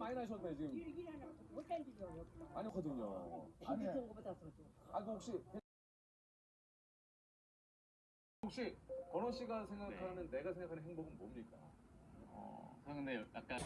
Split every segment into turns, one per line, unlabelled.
많이 나셨네 지금. 아니거든요.
아니 좋은 거보다 더 좋아.
아, 그 혹시 혹시 건원 씨가 생각하는 내가 생각하는 행복은 뭡니까?
어, 근데 약간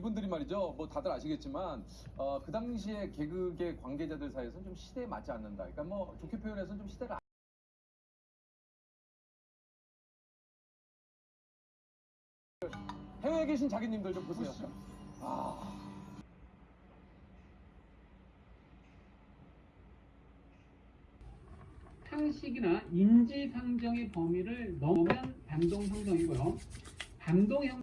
이분들이 말이죠. 뭐 다들 아시겠지만 어, 그 당시에 개그계 관계자들 사이에서는 좀 시대에 맞지 않는다. 그러니까 뭐 좋게 표현해서는 좀 시대를 안- 해외에 계신 자기님들 좀 보세요. 아.
상식이나 인지 상정의 범위를 넘으면 반동성성이고요. 반동 형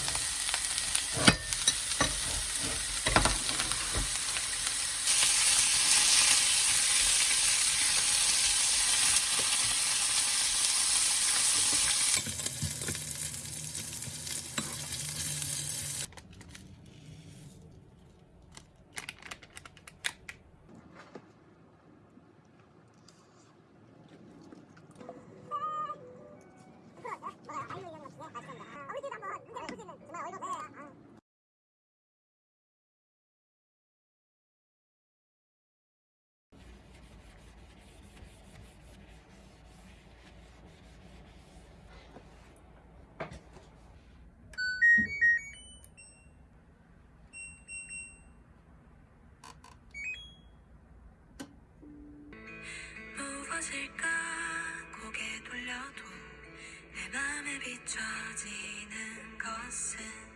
비춰지는 것은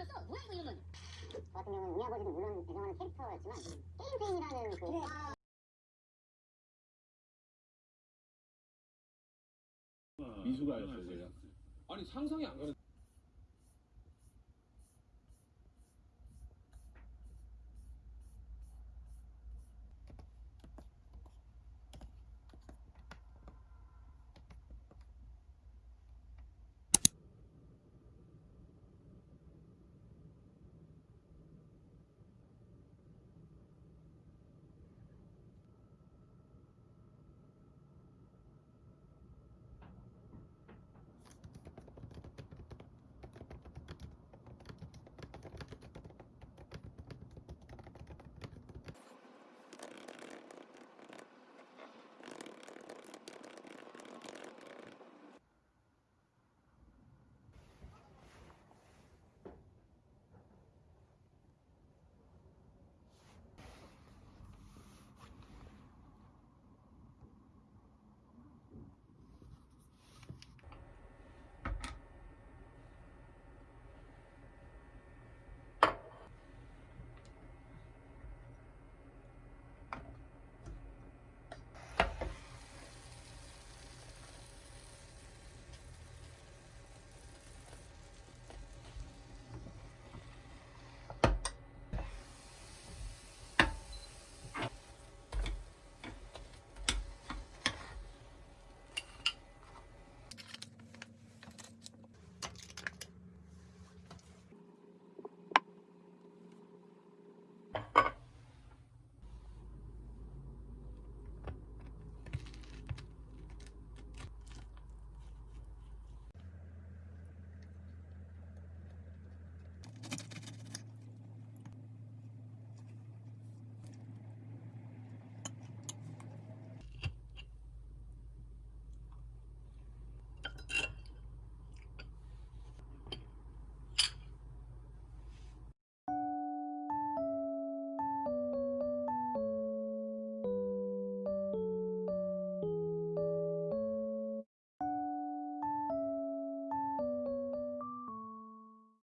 뚫렸어? 뭐야 이거 이건? 저 같은 경우는 우리 아버지도 물론 배경하는 캐릭터였지만 게임페인이라는 그
미숙아였어요 제가.
아니 상상이 안 가는.